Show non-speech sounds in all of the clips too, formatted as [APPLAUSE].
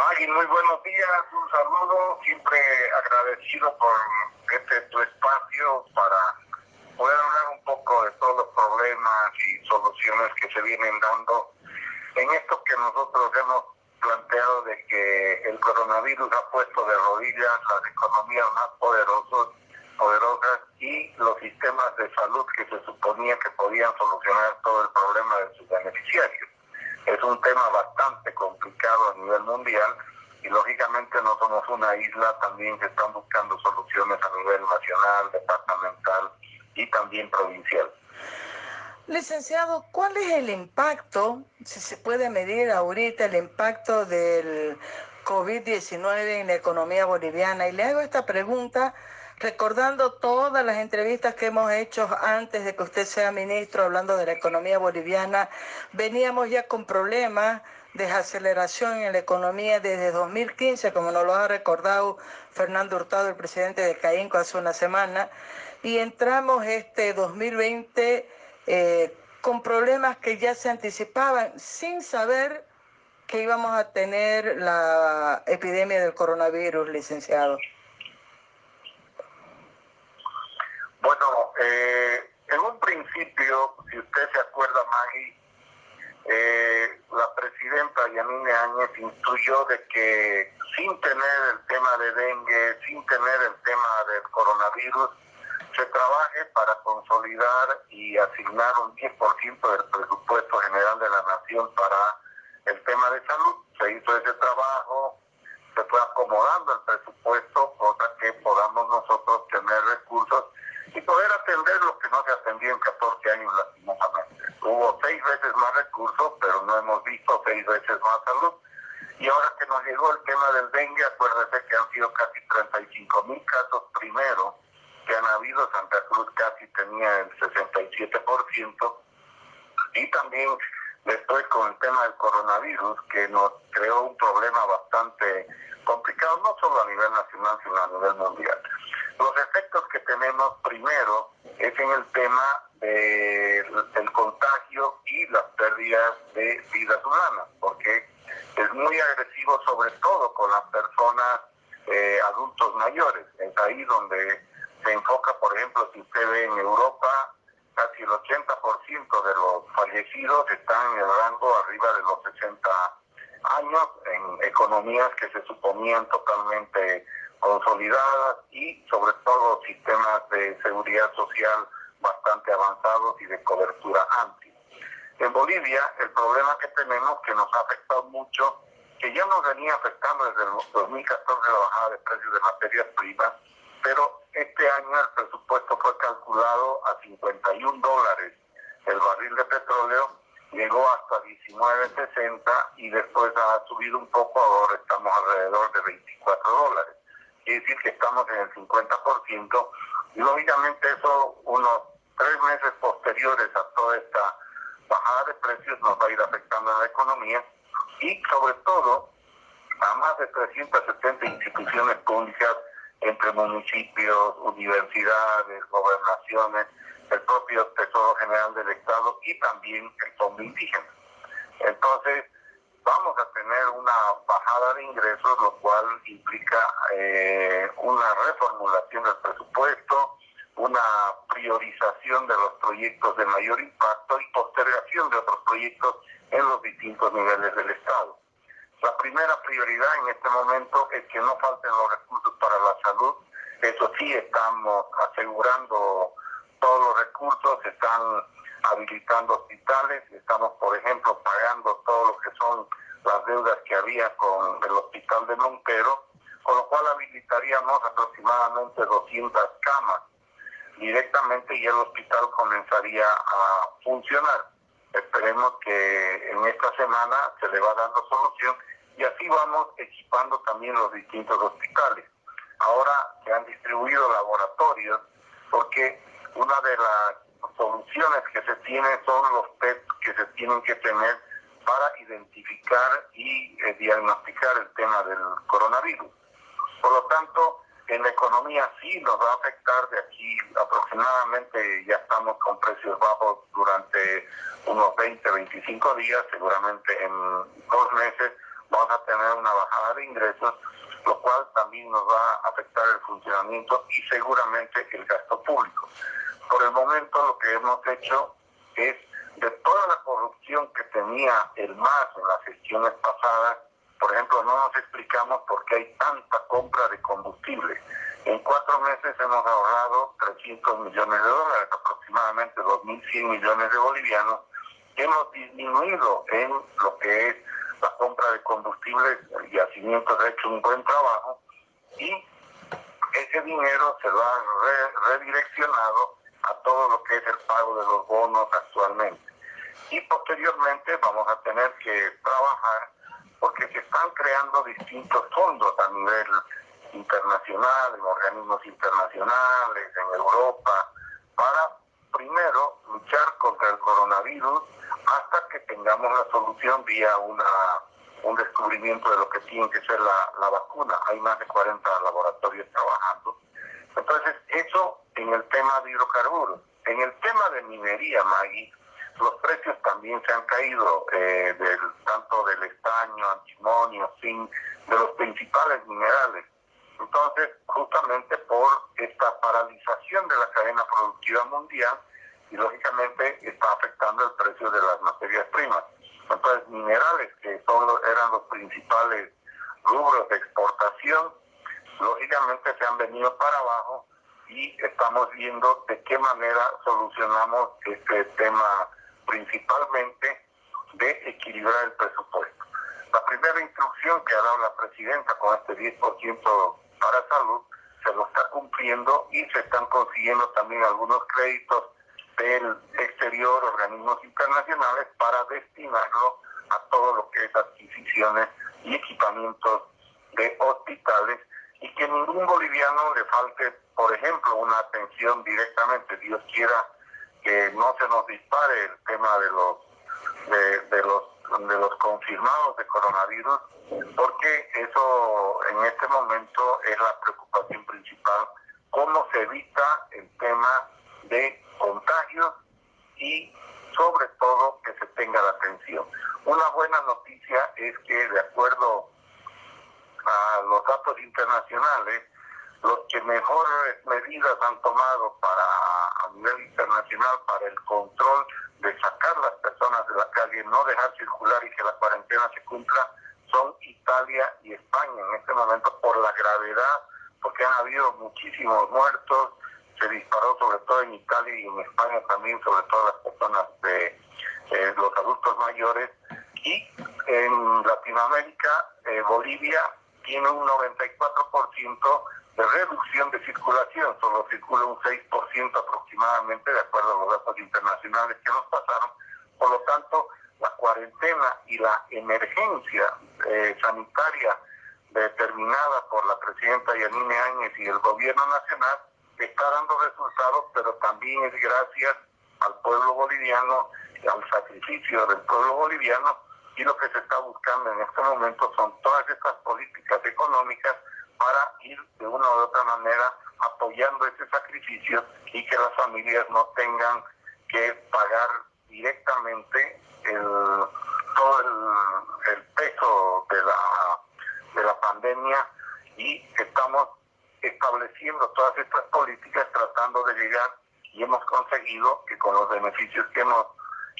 Maggie, muy buenos días, un saludo, siempre agradecido por este tu espacio para poder hablar un poco de todos los problemas y soluciones que se vienen dando en esto que nosotros hemos planteado de que el coronavirus ha puesto de rodillas las economías más poderosas, poderosas y los sistemas de salud que se suponía que podían solucionar todo el problema de sus beneficiarios. Es un tema bastante complicado a nivel mundial y lógicamente no somos una isla, también se están buscando soluciones a nivel nacional, departamental y también provincial. Licenciado, ¿cuál es el impacto, si se puede medir ahorita el impacto del COVID-19 en la economía boliviana? Y le hago esta pregunta recordando todas las entrevistas que hemos hecho antes de que usted sea ministro hablando de la economía boliviana. Veníamos ya con problemas de aceleración en la economía desde 2015, como nos lo ha recordado Fernando Hurtado, el presidente de CAINCO, hace una semana, y entramos este 2020 eh, con problemas que ya se anticipaban sin saber que íbamos a tener la epidemia del coronavirus, licenciado. Bueno, eh, en un principio, si usted se acuerda, Maggie, eh, la presidenta Yanine Áñez instruyó de que sin tener el tema de dengue, sin tener el tema del coronavirus, se trabaje para consolidar y asignar un 10% del presupuesto general de la nación para el tema de salud. Se hizo ese trabajo, se fue acomodando el municipios, universidades, gobernaciones, el propio Tesoro General del Estado y también el Fondo Indígena. Entonces, vamos a tener una bajada de ingresos, lo cual implica eh, una reformulación del presupuesto, una priorización de los proyectos de mayor impacto y postergación de otros proyectos en los distintos niveles del Estado. La primera prioridad en este momento es que no falten los recursos para la salud. Eso sí, estamos asegurando todos los recursos, están habilitando hospitales, estamos por ejemplo pagando todo lo que son las deudas que había con el hospital de Montero, con lo cual habilitaríamos aproximadamente 200 camas directamente y el hospital comenzaría a funcionar. Esperemos que en esta semana se le va dando solución y así vamos equipando también los distintos hospitales. Ahora se han distribuido laboratorios porque una de las soluciones que se tienen son los test que se tienen que tener para identificar y eh, diagnosticar el tema del coronavirus. Por lo tanto, en la economía sí nos va a afectar de aquí aproximadamente, ya estamos con precios bajos durante unos 20, 25 días, seguramente en dos meses vamos a tener una bajada de ingresos, lo cual también nos va a afectar el funcionamiento y seguramente el gasto público. Por el momento lo que hemos hecho es de toda la corrupción que tenía el MAS en las gestiones pasadas, por ejemplo, no nos explicamos por qué hay tanta compra de combustible. En cuatro meses hemos ahorrado 300 millones de dólares, aproximadamente 2.100 millones de bolivianos. Hemos disminuido en lo que es la compra de combustibles, el yacimiento ha hecho un buen trabajo y ese dinero se va redireccionado a todo lo que es el pago de los bonos actualmente. Y posteriormente vamos a tener que trabajar porque se están creando distintos fondos a nivel internacional, en organismos internacionales, en Europa, para primero luchar contra el coronavirus hasta que tengamos la solución vía una un descubrimiento de lo que tiene que ser la, la vacuna. Hay más de 40 laboratorios trabajando. Entonces, eso en el tema de hidrocarburos. En el tema de minería, Maggie, los precios también se han caído, eh, del, tanto del estaño, antimonio, zinc, de los principales minerales. Entonces, justamente por esta paralización de la cadena productiva mundial, y lógicamente está afectando el precio de las materias primas. Entonces, minerales, que son eran los principales rubros de exportación, lógicamente se han venido para abajo y estamos viendo de qué manera solucionamos este tema principalmente de equilibrar el presupuesto. La primera instrucción que ha dado la presidenta con este 10% para salud se lo está cumpliendo y se están consiguiendo también algunos créditos del exterior, organismos internacionales, para destinarlo a todo lo que es adquisiciones y equipamientos de hospitales y que ningún boliviano le falte, por ejemplo, una atención directamente, Dios quiera que no se nos dispare el tema de los de, los de los confirmados de coronavirus, porque eso en este momento es la preocupación principal, cómo se evita el tema de contagios y sobre todo que se tenga la atención. Una buena noticia es que de acuerdo a los datos internacionales, los que mejores medidas han tomado para a nivel internacional para el control de sacar las personas de la calle, no dejar circular y que la cuarentena se cumpla, son Italia y España en este momento por la gravedad, porque han habido muchísimos muertos, se disparó sobre todo en Italia y en España también, sobre todo las personas de eh, los adultos mayores, y en Latinoamérica, eh, Bolivia tiene un 94% de reducción de circulación, solo circula un 6% aproximadamente, de acuerdo a los datos internacionales que nos pasaron. Por lo tanto, la cuarentena y la emergencia eh, sanitaria determinada por la presidenta Yanine Áñez y el gobierno nacional está dando resultados, pero también es gracias al pueblo boliviano, al sacrificio del pueblo boliviano, y lo que se está buscando en este momento son todas estas políticas económicas para ir de una u otra manera apoyando ese sacrificio y que las familias no tengan que pagar directamente el, todo el, el peso de la, de la pandemia. Y estamos estableciendo todas estas políticas tratando de llegar y hemos conseguido que con los beneficios que hemos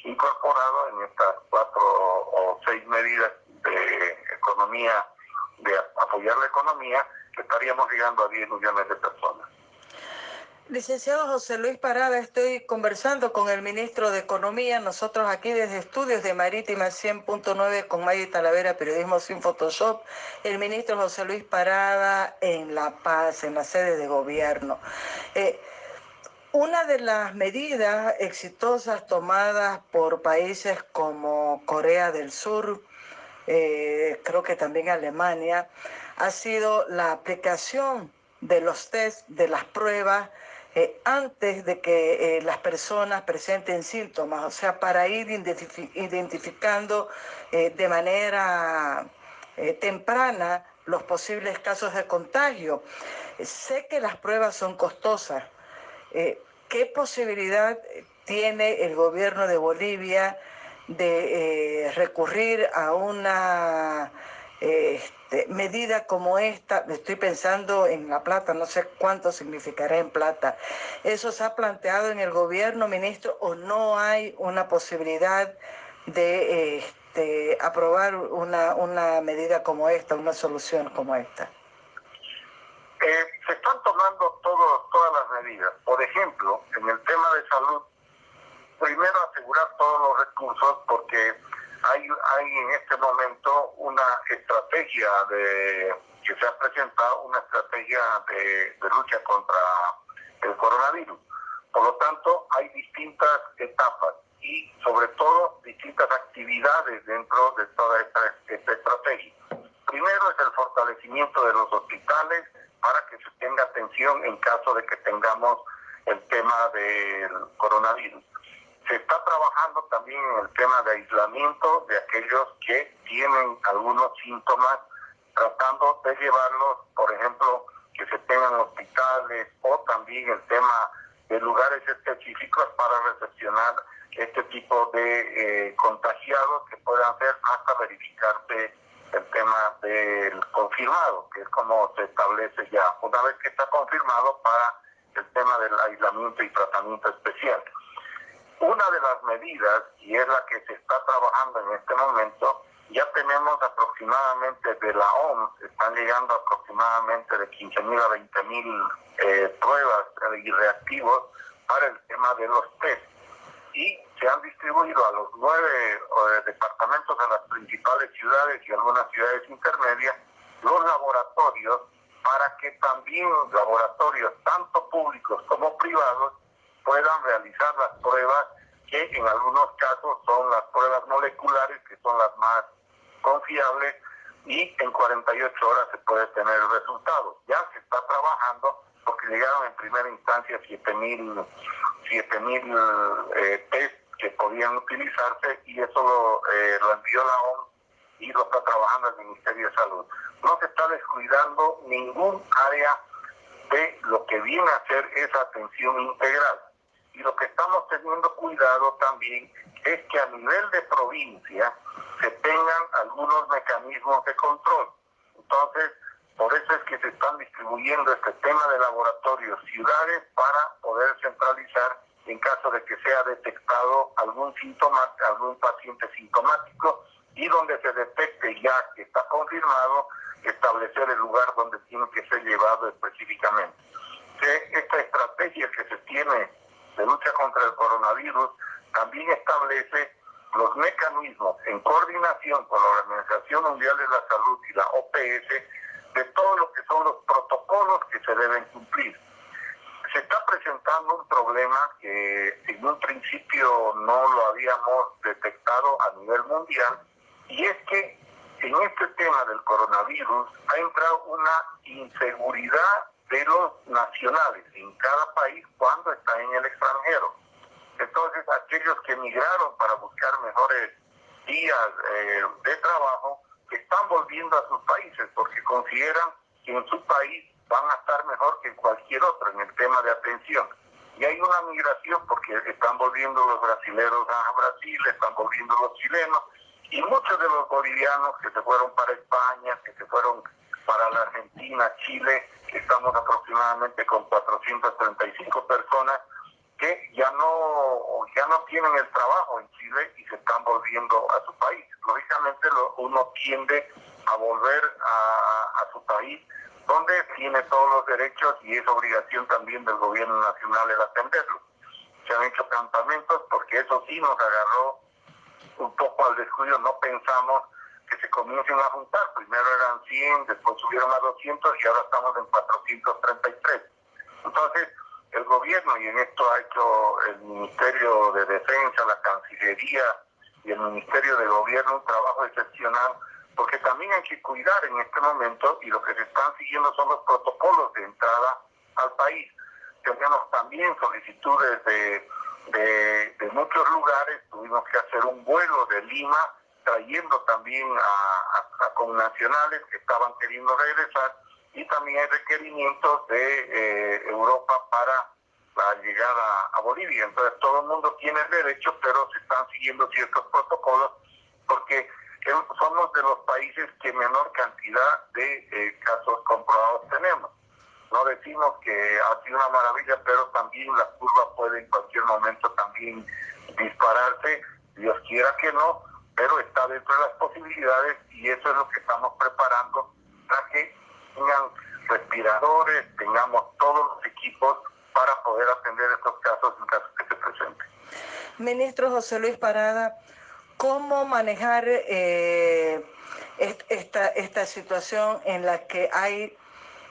incorporado en estas cuatro o seis medidas de economía de apoyar la economía, estaríamos llegando a 10 millones de personas. Licenciado José Luis Parada, estoy conversando con el ministro de Economía, nosotros aquí desde Estudios de Marítima 100.9 con Maggie Talavera, Periodismo sin Photoshop, el ministro José Luis Parada en La Paz, en la sede de gobierno. Eh, una de las medidas exitosas tomadas por países como Corea del Sur, eh, creo que también Alemania, ha sido la aplicación de los test, de las pruebas, eh, antes de que eh, las personas presenten síntomas, o sea, para ir identificando de manera temprana los posibles casos de contagio. sé que las pruebas son costosas. ¿Qué posibilidad tiene el gobierno de Bolivia de recurrir a una este, medida como esta, estoy pensando en La Plata, no sé cuánto significará en Plata, ¿eso se ha planteado en el gobierno, ministro, o no hay una posibilidad de este, aprobar una, una medida como esta, una solución como esta? Eh, se están tomando todo, todas las medidas. Por ejemplo, en el tema de salud, primero asegurar todos los recursos porque hay, hay en este momento una estrategia de que se ha presentado, una estrategia de, lucha contra el coronavirus. Por lo tanto, hay distintas etapas y sobre todo distintas actividades dentro de toda esta estrategia. Primero es el fortalecimiento de los hospitales para que se tenga atención en caso de que tengamos el tema del coronavirus. Se está trabajando también en el tema de aislamiento de aquellos que tienen algunos síntomas, tratando de llevarlos, por ejemplo, que se tengan hospitales o también el tema de lugares específicos para recepcionar este tipo de eh, contagiados que puedan ser hasta verificarse el tema del confirmado, que es como se establece ya, una vez que está confirmado para el tema del aislamiento y tratamiento especial. Una de las medidas, y es la que se está trabajando en este momento, ya tenemos aproximadamente de la OMS, están llegando aproximadamente de 15.000 a 20.000 eh, pruebas y reactivos para el tema de los test. Y se han distribuido a los nueve eh, departamentos de las principales ciudades y algunas ciudades intermedias los laboratorios para que también laboratorios, tanto públicos como privados, puedan realizar las pruebas que en algunos casos son las pruebas moleculares, que son las más confiables, y en 48 horas se puede tener el resultado. Ya se está trabajando porque llegaron en primera instancia 7.000 mil eh, test que podían utilizarse y eso lo, eh, lo envió la OMS y lo está trabajando el Ministerio de Salud. No se está descuidando ningún área de lo que viene a ser esa atención integral. Y lo que estamos teniendo cuidado también es que a nivel de provincia se tengan algunos mecanismos de control. Entonces, por eso es que se están distribuyendo este tema de laboratorios ciudades para poder centralizar en caso de que sea detectado algún síntoma, algún paciente sintomático y donde se detecte ya que está confirmado, establecer el lugar donde tiene que ser llevado específicamente. esta estrategia que se tiene de lucha contra el coronavirus también establece los mecanismos en coordinación con la Organización Mundial de la Salud y la OPS de todo lo que son los protocolos que se deben cumplir. Se está presentando un problema que en un principio no lo habíamos detectado a nivel mundial y es que en este tema del coronavirus ha entrado una inseguridad de los nacionales en cada país cuando están en el extranjero. Entonces, aquellos que emigraron para buscar mejores días eh, de trabajo están volviendo a sus países porque consideran que en su país van a estar mejor que en cualquier otro en el tema de atención. Y hay una migración porque están volviendo los brasileños a Brasil, están volviendo los chilenos y muchos de los bolivianos que se fueron para España, que se fueron para la Argentina, Chile, estamos aproximadamente con 435 personas que ya no ya no tienen el trabajo en Chile y se están volviendo a su país. Lógicamente uno tiende a volver a, a su país donde tiene todos los derechos y es obligación también del gobierno nacional el atenderlo. Se han hecho campamentos porque eso sí nos agarró un poco al descuido, no pensamos que se comiencen a juntar. Primero eran 100, después subieron a 200 y ahora estamos en 433. Entonces, el gobierno, y en esto ha hecho el Ministerio de Defensa, la Cancillería y el Ministerio de Gobierno un trabajo excepcional, porque también hay que cuidar en este momento y lo que se están siguiendo son los protocolos de entrada al país. Tenemos también solicitudes de, de, muchos lugares, tuvimos que hacer un vuelo de Lima trayendo también a, a, connacionales que estaban queriendo regresar y también hay requerimientos de eh, Europa para la llegada a Bolivia. Entonces todo el mundo tiene derecho, pero se están siguiendo ciertos protocolos porque somos de los países que menor cantidad de eh, casos comprobados tenemos. No decimos que ha sido una maravilla, pero también la curva puede en cualquier momento también dispararse, Dios quiera que no, pero está dentro de las posibilidades y eso es lo que estamos preparando para que tengan respiradores, tengamos todos los equipos para poder atender estos casos en caso que se presenten. Ministro José Luis Parada, ¿cómo manejar eh, esta, esta situación en la que hay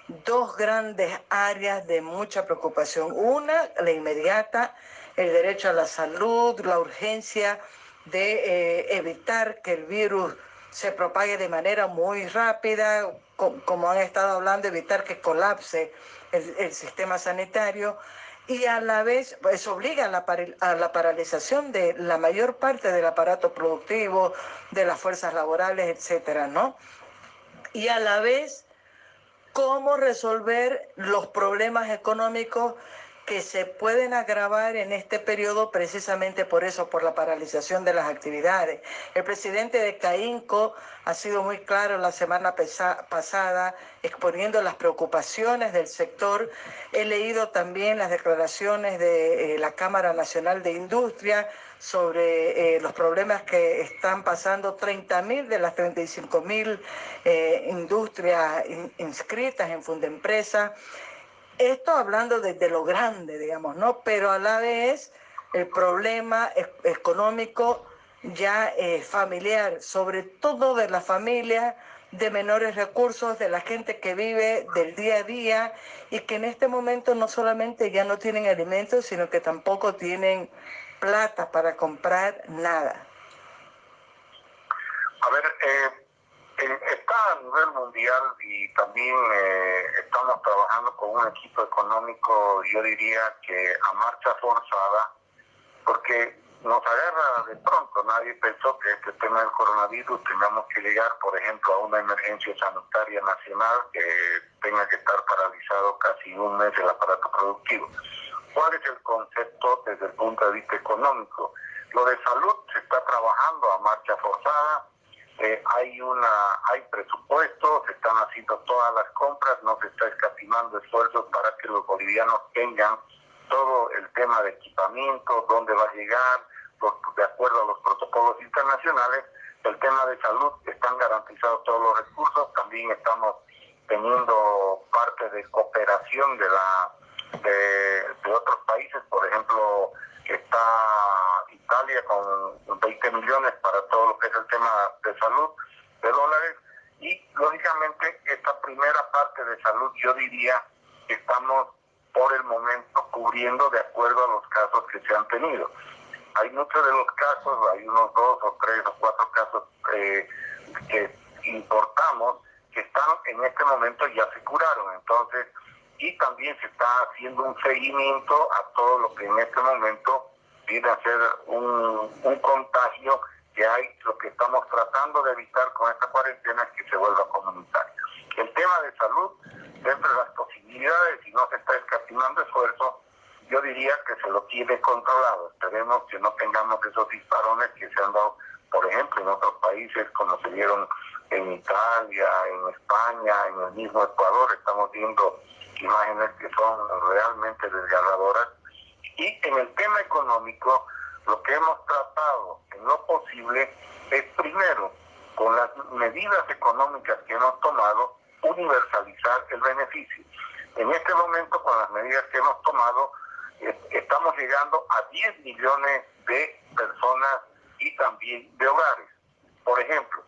dos grandes áreas de mucha preocupación? Una, la inmediata, el derecho a la salud, la urgencia de eh, evitar que el virus se propague de manera muy rápida, como han estado hablando, evitar que colapse el, sistema sanitario y a la vez pues obliga a la, a la, paralización de la mayor parte del aparato productivo, de las fuerzas laborales, etcétera, ¿no? Y a la vez cómo resolver los problemas económicos que se pueden agravar en este periodo precisamente por eso, por la paralización de las actividades. El presidente de CAINCO ha sido muy claro la semana pasada exponiendo las preocupaciones del sector. He leído también las declaraciones de eh, la Cámara Nacional de Industria sobre eh, los problemas que están pasando 30.000 de las 35.000 mil eh, industrias inscritas en Fundempresa esto hablando desde lo grande, digamos, ¿no? Pero a la vez el problema económico ya es familiar, sobre todo de la familia de menores recursos, de la gente que vive del día a día y que en este momento no solamente ya no tienen alimentos, sino que tampoco tienen plata para comprar nada. A ver, eh, está a nivel mundial y también eh, estamos trabajando con un equipo económico, yo diría que a marcha forzada, porque nos agarra de pronto. Nadie pensó que este tema del coronavirus tengamos que llegar, por ejemplo, a una emergencia sanitaria nacional que tenga que estar paralizado casi un mes el aparato productivo. ¿Cuál es el concepto desde el punto de vista económico? Lo de salud se está trabajando a marcha forzada eh, hay una hay presupuestos, se están haciendo todas las compras, no se está escatimando esfuerzos para que los bolivianos tengan todo el tema de equipamiento, dónde va a llegar, de acuerdo a los protocolos internacionales, el tema de salud, están garantizados todos los recursos, también estamos teniendo parte de cooperación de la de otros países, por ejemplo, está Italia con 20 millones para todo lo que es el tema de salud de dólares y lógicamente esta primera parte de salud yo diría que estamos por el momento cubriendo de acuerdo a los casos que se han tenido. Hay muchos de los casos, hay unos dos o tres o cuatro casos eh, que importamos que están en este momento ya se curaron. Entonces, y también se está haciendo un seguimiento a todo lo que en este momento viene a ser un, un contagio que hay, lo que estamos tratando de evitar con esta cuarentena es que se vuelva comunitario. El tema de salud, dentro de las posibilidades, y no se está escatimando esfuerzo, yo diría que se lo tiene controlado. Esperemos que no tengamos esos disparones que se han dado, por ejemplo, en otros países, como se dieron en Italia, en España, en el mismo Ecuador. Estamos viendo imágenes que son realmente desgarradoras. Y en el tema económico, lo que hemos tratado en lo posible es primero, con las medidas económicas que hemos tomado, universalizar el beneficio. En este momento, con las medidas que hemos tomado, estamos llegando a 10 millones de personas y también de hogares. Por ejemplo,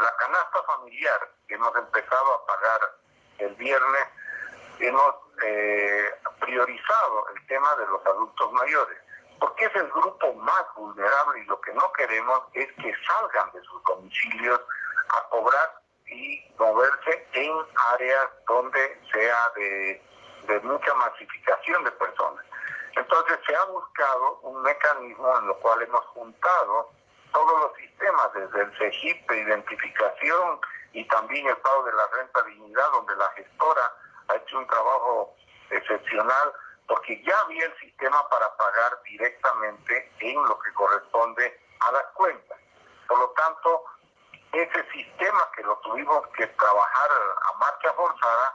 la canasta familiar que hemos empezado a pagar el viernes hemos eh, priorizado el tema de los adultos mayores, porque es el grupo más vulnerable y lo que no queremos es que salgan de sus domicilios a cobrar y moverse en áreas donde sea de, mucha masificación de personas. Entonces se ha buscado un mecanismo en lo cual hemos juntado todos los sistemas, desde el CEGIP de identificación y también el pago de la renta dignidad, donde la gestora ha hecho un trabajo excepcional porque ya había el sistema para pagar directamente en lo que corresponde a las cuentas. Por lo tanto, ese sistema que lo tuvimos que trabajar a marcha forzada,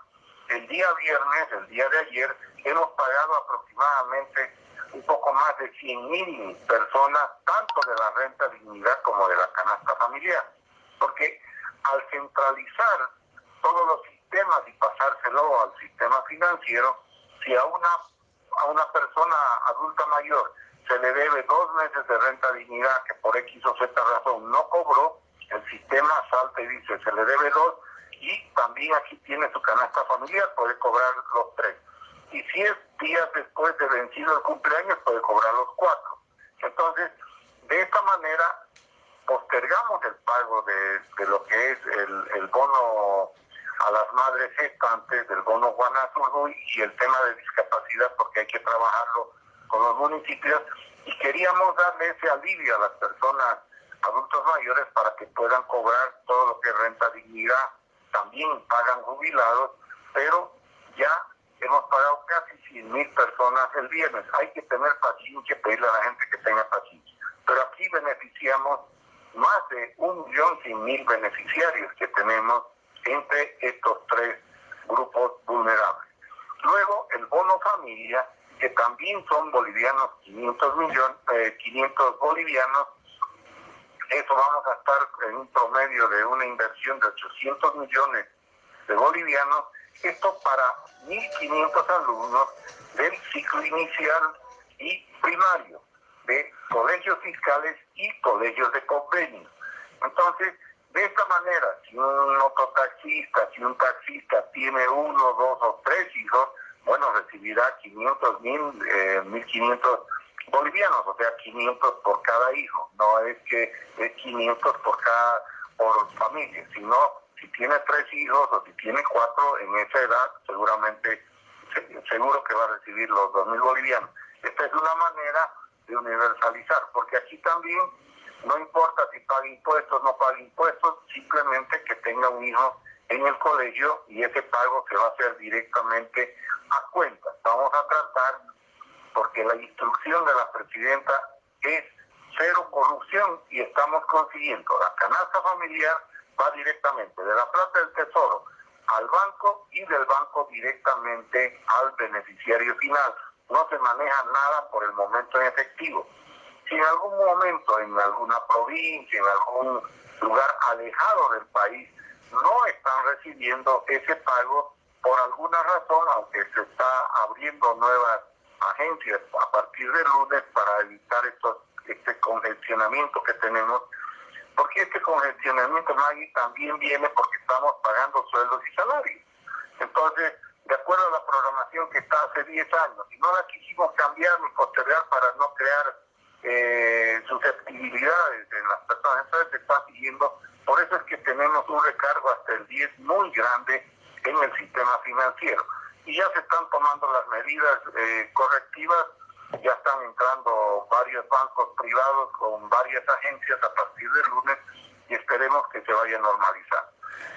el día viernes, el día de ayer, hemos pagado aproximadamente un poco más de 100 mil personas, tanto de la renta dignidad como de la canasta familiar. Porque al centralizar todos los sistemas y pasárselo al sistema financiero, si a una, a una persona adulta mayor se le debe dos meses de renta dignidad que por X o Z razón no cobró, el sistema salta y dice se le debe dos y también aquí tiene su canasta familiar, puede cobrar los tres. Y si es días después de vencido el cumpleaños, puede cobrar los cuatro. Entonces, de esta manera, postergamos el pago de, lo que es el, bono a las madres gestantes, del bono Juan y el tema de discapacidad, porque hay que trabajarlo con los municipios. Y queríamos darle ese alivio a las personas adultos mayores para que puedan cobrar todo lo que es renta dignidad, también pagan jubilados, pero ya hemos pagado casi 100 mil personas el viernes. Hay que tener paciencia, pedirle a la gente que tenga paciencia. Pero aquí beneficiamos más de un millón cien mil beneficiarios que tenemos entre estos tres grupos vulnerables. Luego, el bono familia, que también son bolivianos, 500 millones, 500 bolivianos, eso vamos a estar en un promedio de una inversión de 800 millones de bolivianos, esto para 1.500 alumnos del ciclo inicial y primario, de colegios fiscales y colegios de convenio. Entonces, de esta manera, si un mototaxista, si un taxista tiene uno, dos o tres hijos, bueno, recibirá 500 mil, 1.500 eh, bolivianos, o sea, 500 por cada hijo. No es que es 500 por cada por familia, sino si tiene tres hijos o si tiene cuatro en esa edad, seguramente seguro que va a recibir los 2.000 bolivianos. Esta es una manera de universalizar, porque aquí también no importa si paga impuestos no paga impuestos, simplemente que tenga un hijo en el colegio y ese pago se va a hacer directamente a cuenta. Vamos a tratar porque la instrucción de la presidenta es cero corrupción y estamos consiguiendo. La canasta familiar va directamente de la plata del tesoro al banco y del banco directamente al beneficiario final. No se maneja nada por el momento en efectivo. Si en algún momento en alguna provincia, en algún lugar alejado del país, no están recibiendo ese pago por alguna razón, aunque se está abriendo nuevas agencias a partir del lunes para evitar estos, este congestionamiento que tenemos, porque este congestionamiento, Maggie, también viene porque estamos pagando sueldos y salarios. Entonces, de acuerdo a la programación que está hace 10 años, y no la quisimos cambiar ni postergar para no crear eh, susceptibilidades en las personas, entonces se está siguiendo, por eso es que tenemos un recargo hasta el 10 muy grande en el sistema financiero. Y ya se están tomando las medidas eh, correctivas, ya están entrando varios bancos privados con varias agencias a partir del lunes y esperemos que se vaya a normalizar.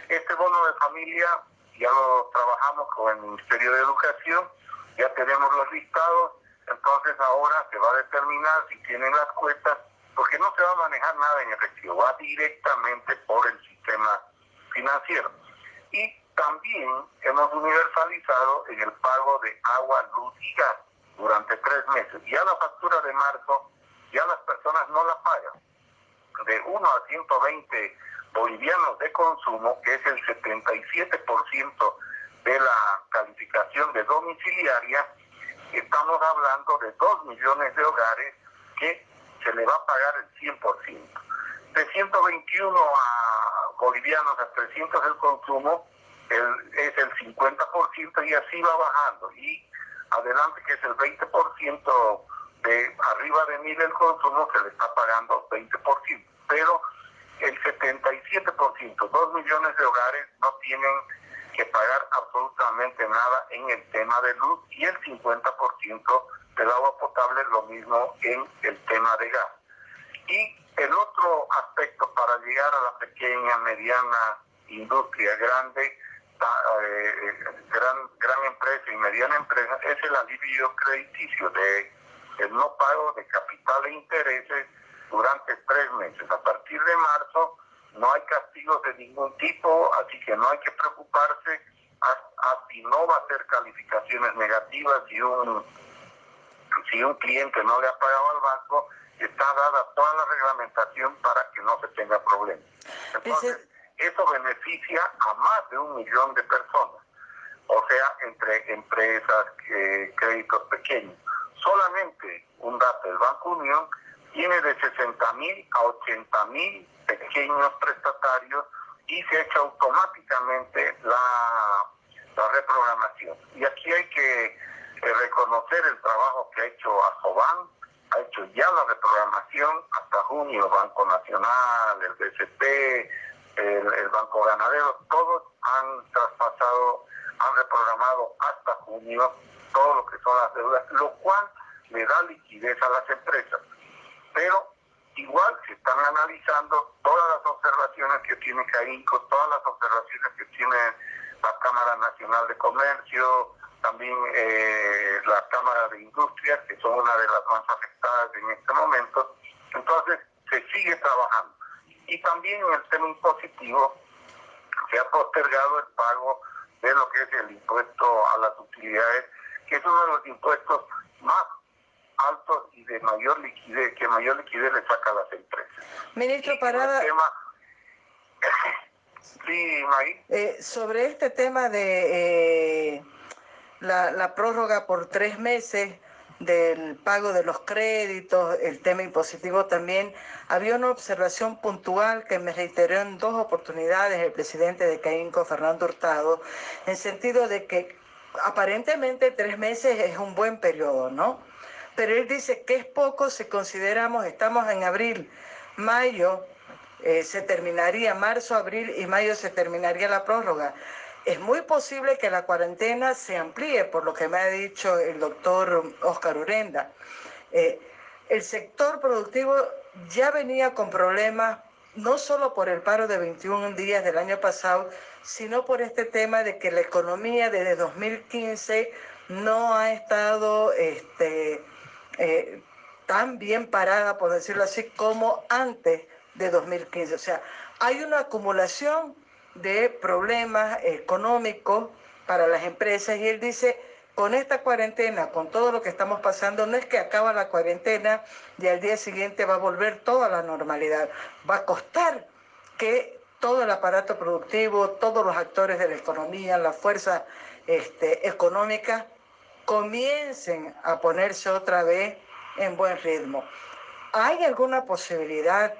Este bono de familia ya lo trabajamos con el Ministerio de Educación, ya tenemos los listados, entonces ahora se va a determinar si tienen las cuentas, porque no se va a manejar nada en efectivo, va directamente por el sistema financiero. Y también hemos universalizado en el pago de agua, luz y gas durante tres meses. Ya la factura de marzo, ya las personas no la pagan. De 1 a 120 bolivianos de consumo, que es el 77% de la calificación de domiciliaria, estamos hablando de 2 millones de hogares que se le va a pagar el 100%. De 121 a bolivianos a 300 el consumo, es el 50% y así va bajando. Y adelante, que es el 20% de arriba de mil el consumo, se le está pagando 20%. Pero el 77%, dos millones de hogares no tienen que pagar absolutamente nada en el tema de luz y el 50% del agua potable lo mismo en el tema de gas. Y el otro aspecto para llegar a la pequeña, mediana industria grande eh, gran, gran empresa y mediana empresa es el alivio crediticio de el no pago de capital e intereses durante tres meses. A partir de marzo no hay castigos de ningún tipo, así que no hay que preocuparse, así no va a ser calificaciones negativas si un, si un cliente no le ha pagado al banco, está dada toda la reglamentación para que no se tenga problemas. Entonces, eso beneficia a más de un millón de personas, o sea, entre empresas, eh, créditos pequeños. Solamente un dato, el Banco Unión tiene de 60 mil a 80 mil pequeños prestatarios y se ha hecho automáticamente la, la reprogramación. Y aquí hay que eh, reconocer el trabajo que ha hecho Asoban, ha hecho ya la reprogramación hasta junio, Banco Nacional, el BCP, el, Banco Ganadero, todos han traspasado, han reprogramado hasta junio todo lo que son las deudas, lo cual le da liquidez a las empresas. Pero igual se están analizando todas las observaciones que tiene CAINCO, todas las observaciones que tiene la Cámara Nacional de Comercio, también eh, la Cámara de Industria, que son una de las más afectadas en este momento. Entonces, se sigue trabajando. Y también en el tema impositivo, se ha postergado el pago de lo que es el impuesto a las utilidades, que es uno de los impuestos más altos y de mayor liquidez, que mayor liquidez le saca a las empresas. Ministro Parada. [LAUGHS] sí, eh, sobre este tema de eh, la, la prórroga por tres meses del pago de los créditos, el tema impositivo también, había una observación puntual que me reiteró en dos oportunidades el presidente de CAINCO, Fernando Hurtado, en sentido de que aparentemente tres meses es un buen periodo, ¿no? Pero él dice que es poco si consideramos, estamos en abril, mayo, eh, se terminaría, marzo, abril y mayo se terminaría la prórroga. Es muy posible que la cuarentena se amplíe, por lo que me ha dicho el doctor Oscar Urenda. Eh, el sector productivo ya venía con problemas, no solo por el paro de 21 días del año pasado, sino por este tema de que la economía desde 2015 no ha estado este, eh, tan bien parada, por decirlo así, como antes de 2015. O sea, hay una acumulación de problemas económicos para las empresas y él dice, con esta cuarentena, con todo lo que estamos pasando, no es que acaba la cuarentena y al día siguiente va a volver toda la normalidad. Va a costar que todo el aparato productivo, todos los actores de la economía, la fuerza este, económica, comiencen a ponerse otra vez en buen ritmo. ¿Hay alguna posibilidad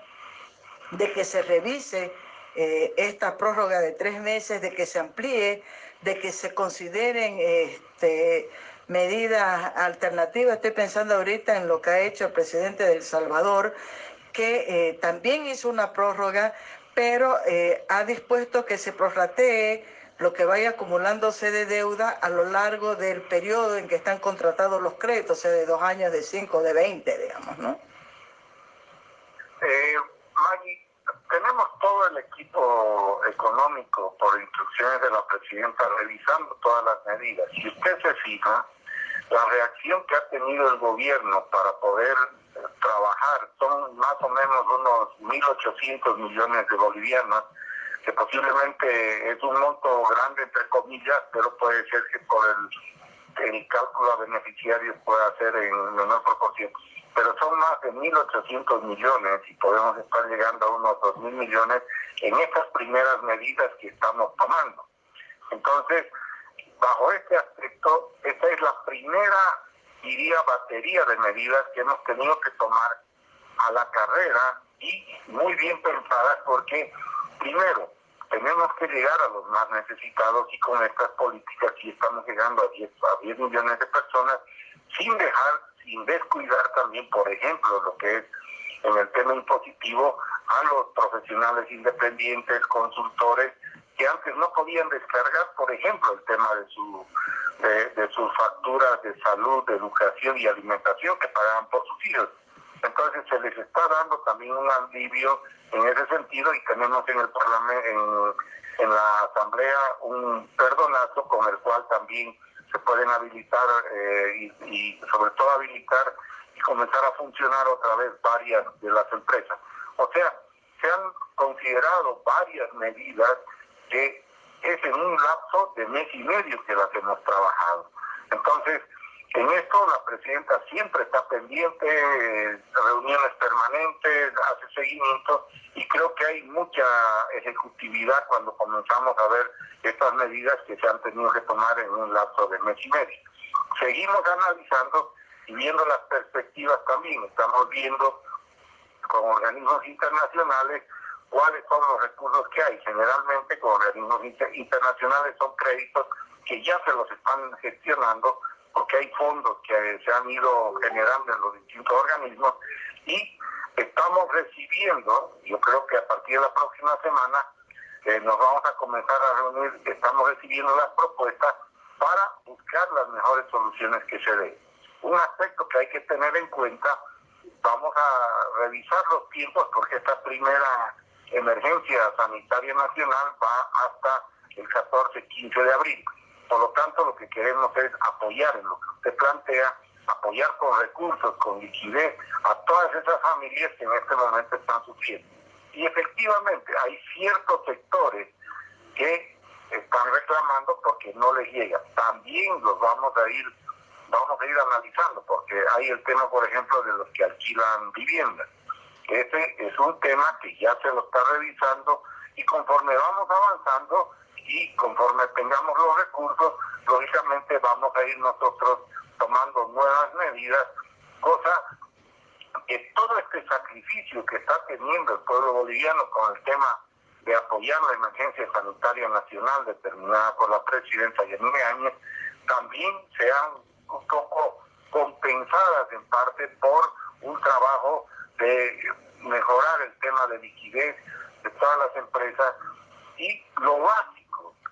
de que se revise eh, esta prórroga de tres meses, de que se amplíe, de que se consideren este, medidas alternativas. Estoy pensando ahorita en lo que ha hecho el presidente de El Salvador, que eh, también hizo una prórroga, pero eh, ha dispuesto que se prorratee lo que vaya acumulándose de deuda a lo largo del periodo en que están contratados los créditos, sea, de dos años, de cinco, de veinte, digamos, ¿no? tenemos todo el equipo económico por instrucciones de la presidenta revisando todas las medidas. Si usted se fija, la reacción que ha tenido el gobierno para poder eh, trabajar son más o menos unos 1.800 millones de bolivianos, que posiblemente es un monto grande entre comillas, pero puede ser que por el, cálculo a beneficiarios pueda ser en menor proporción pero son más de 1.800 millones y podemos estar llegando a unos 2.000 millones en estas primeras medidas que estamos tomando. Entonces, bajo este aspecto, esta es la primera, diría, batería de medidas que hemos tenido que tomar a la carrera y muy bien pensadas porque, primero, tenemos que llegar a los más necesitados y con estas políticas sí estamos llegando a 10, a 10 millones de personas sin dejar sin descuidar también, por ejemplo, lo que es en el tema impositivo a los profesionales independientes, consultores, que antes no podían descargar, por ejemplo, el tema de, su, de, sus facturas de salud, de educación y alimentación que pagaban por sus hijos. Entonces se les está dando también un alivio en ese sentido y tenemos en el Parlamento, en, la Asamblea, un perdonazo con el cual también se pueden habilitar eh, y, sobre todo habilitar y comenzar a funcionar otra vez varias de las empresas. O sea, se han considerado varias medidas que es en un lapso de mes y medio que las hemos trabajado. Entonces, en esto la presidenta siempre está pendiente, reuniones permanentes, hace seguimiento y creo que hay mucha ejecutividad cuando comenzamos a ver estas medidas que se han tenido que tomar en un lapso de mes y medio. Seguimos analizando y viendo las perspectivas también. Estamos viendo con organismos internacionales cuáles son los recursos que hay. Generalmente con organismos internacionales son créditos que ya se los están gestionando porque hay fondos que se han ido generando en los distintos organismos y estamos recibiendo, yo creo que a partir de la próxima semana eh, nos vamos a comenzar a reunir, estamos recibiendo las propuestas para buscar las mejores soluciones que se den. Un aspecto que hay que tener en cuenta, vamos a revisar los tiempos porque esta primera emergencia sanitaria nacional va hasta el 14-15 de abril. Por lo tanto, lo que queremos es apoyar en lo que usted plantea, apoyar con recursos, con liquidez a todas esas familias que en este momento están sufriendo. Y efectivamente hay ciertos sectores que están reclamando porque no les llega. También los vamos a ir vamos a ir analizando porque hay el tema, por ejemplo, de los que alquilan viviendas. Ese es un tema que ya se lo está revisando y conforme vamos avanzando, y conforme tengamos los recursos, lógicamente vamos a ir nosotros tomando nuevas medidas, cosa que todo este sacrificio que está teniendo el pueblo boliviano con el tema de apoyar la emergencia sanitaria nacional determinada por la presidenta Yanine Áñez, también sean un poco compensadas en parte por un trabajo de mejorar el tema de liquidez de todas las empresas y lo básico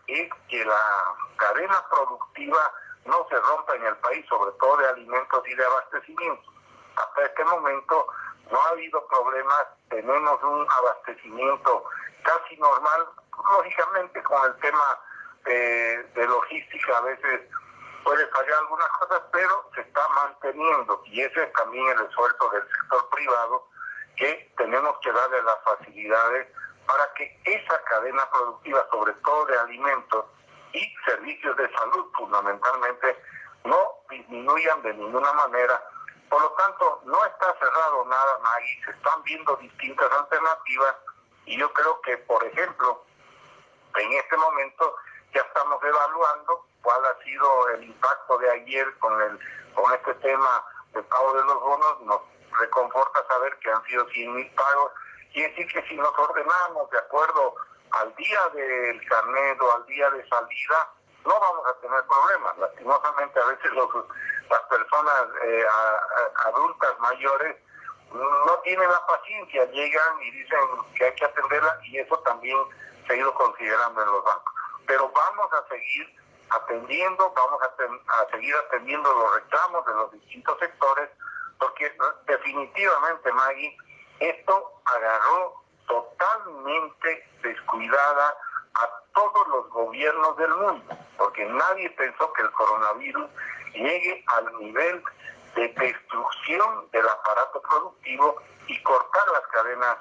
es que la cadena productiva no se rompa en el país, sobre todo de alimentos y de abastecimiento. Hasta este momento no ha habido problemas, tenemos un abastecimiento casi normal, lógicamente con el tema de, de logística a veces puede fallar algunas cosas, pero se está manteniendo y ese es también el esfuerzo del sector privado que tenemos que darle las facilidades para que esa cadena productiva, sobre todo de alimentos y servicios de salud fundamentalmente, no disminuyan de ninguna manera. Por lo tanto, no está cerrado nada, Maggie, se están viendo distintas alternativas y yo creo que, por ejemplo, en este momento ya estamos evaluando cuál ha sido el impacto de ayer con el con este tema del pago de los bonos. Nos reconforta saber que han sido 100 mil pagos Quiere decir que si nos ordenamos de acuerdo al día del carnet o al día de salida, no vamos a tener problemas. Lastimosamente a veces las personas eh, adultas mayores no tienen la paciencia, llegan y dicen que hay que atenderla y eso también se ha ido considerando en los bancos. Pero vamos a seguir atendiendo, vamos a, a seguir atendiendo los reclamos de los distintos sectores, porque definitivamente, Maggie, esto agarró totalmente descuidada a todos los gobiernos del mundo, porque nadie pensó que el coronavirus llegue al nivel de destrucción del aparato productivo y cortar las cadenas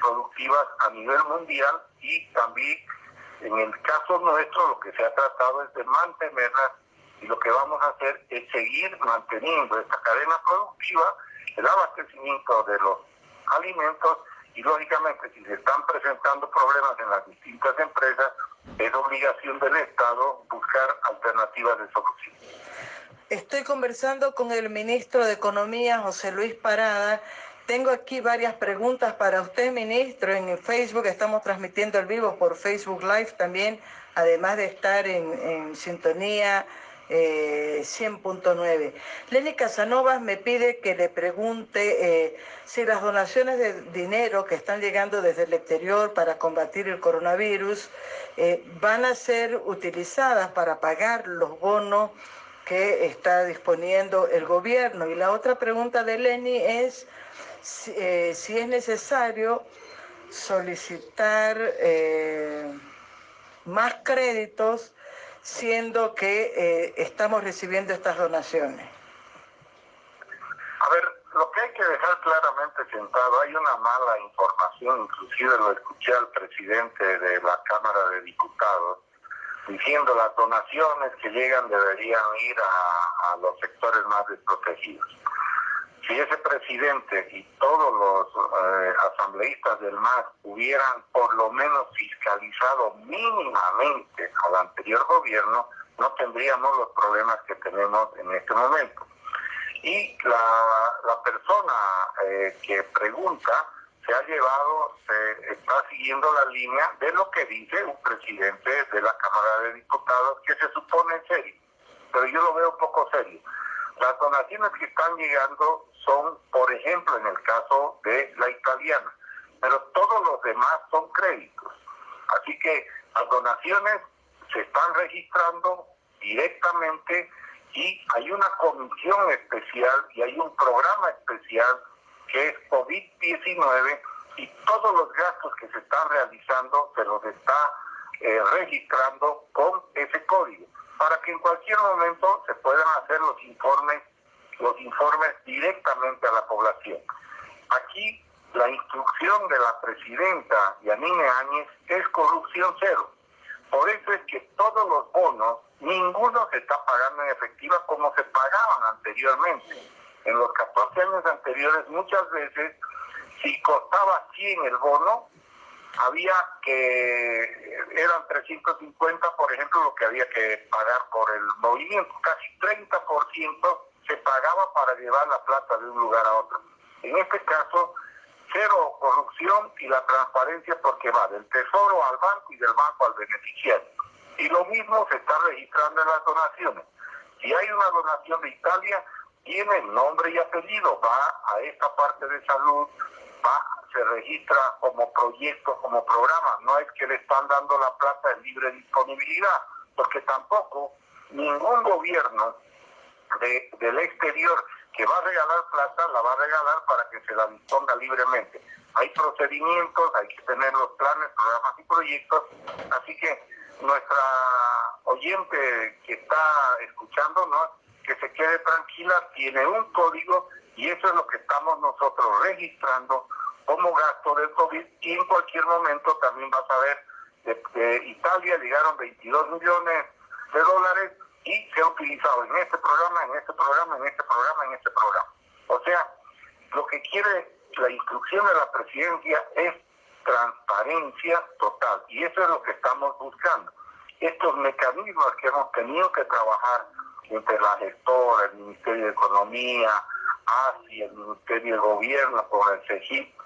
productivas a nivel mundial y también en el caso nuestro lo que se ha tratado es de mantenerlas y lo que vamos a hacer es seguir manteniendo esta cadena productiva, el abastecimiento de los alimentos y lógicamente si se están presentando problemas en las distintas empresas, es obligación del Estado buscar alternativas de solución. Estoy conversando con el ministro de Economía, José Luis Parada. Tengo aquí varias preguntas para usted, ministro. En Facebook estamos transmitiendo el vivo por Facebook Live también, además de estar en, en sintonía 100.9. Eh, Lenny Casanovas me pide que le pregunte eh, si las donaciones de dinero que están llegando desde el exterior para combatir el coronavirus eh, van a ser utilizadas para pagar los bonos que está disponiendo el gobierno. Y la otra pregunta de Lenny es si es necesario solicitar más créditos siendo que eh, estamos recibiendo estas donaciones? A ver, lo que hay que dejar claramente sentado, hay una mala información, inclusive lo escuché al presidente de la Cámara de Diputados, diciendo las donaciones que llegan deberían ir a, los sectores más desprotegidos. Si ese presidente y todos los eh, asambleístas del MAS hubieran por lo menos fiscalizado mínimamente al anterior gobierno, no tendríamos los problemas que tenemos en este momento. Y la, persona eh, que pregunta se ha llevado, se está siguiendo la línea de lo que dice un presidente de la Cámara de Diputados, que se supone serio, pero yo lo veo poco serio. Las donaciones que están llegando son, por ejemplo, en el caso de la italiana, pero todos los demás son créditos. Así que las donaciones se están registrando directamente y hay una comisión especial y hay un programa especial que es COVID-19 y todos los gastos que se están realizando se los está eh, registrando con ese código para que en cualquier momento se puedan hacer los informes los informes directamente a la población. Aquí la instrucción de la presidenta Yanine Áñez es corrupción cero. Por eso es que todos los bonos, ninguno se está pagando en efectiva como se pagaban anteriormente. En los 14 años anteriores, muchas veces, si costaba 100 el bono, había que, eran 350, por ejemplo, lo que había que pagar por el movimiento. Casi 30% se pagaba para llevar la plata de un lugar a otro. En este caso, cero corrupción y la transparencia porque va del tesoro al banco y del banco al beneficiario. Y lo mismo se está registrando en las donaciones. Si hay una donación de Italia, tiene nombre y apellido, va a esta parte de salud, va, se registra como proyecto, como programa. No es que le están dando la plata en libre disponibilidad, porque tampoco ningún gobierno de, del exterior que va a regalar plata, la va a regalar para que se la disponga libremente. Hay procedimientos, hay que tener los planes, programas y proyectos, así que nuestra oyente que está escuchando, ¿no? que se quede tranquila, tiene un código y eso es lo que estamos nosotros registrando como gasto del COVID y en cualquier momento también vas a ver que Italia llegaron 22 millones de dólares y se ha utilizado en este programa, en este programa, en este programa, en este programa. O sea, lo que quiere la instrucción de la presidencia es transparencia total y eso es lo que estamos buscando. Estos mecanismos que hemos tenido que trabajar entre la gestora, el Ministerio de Economía, ASI, el Ministerio de Gobierno, con el CEGIP,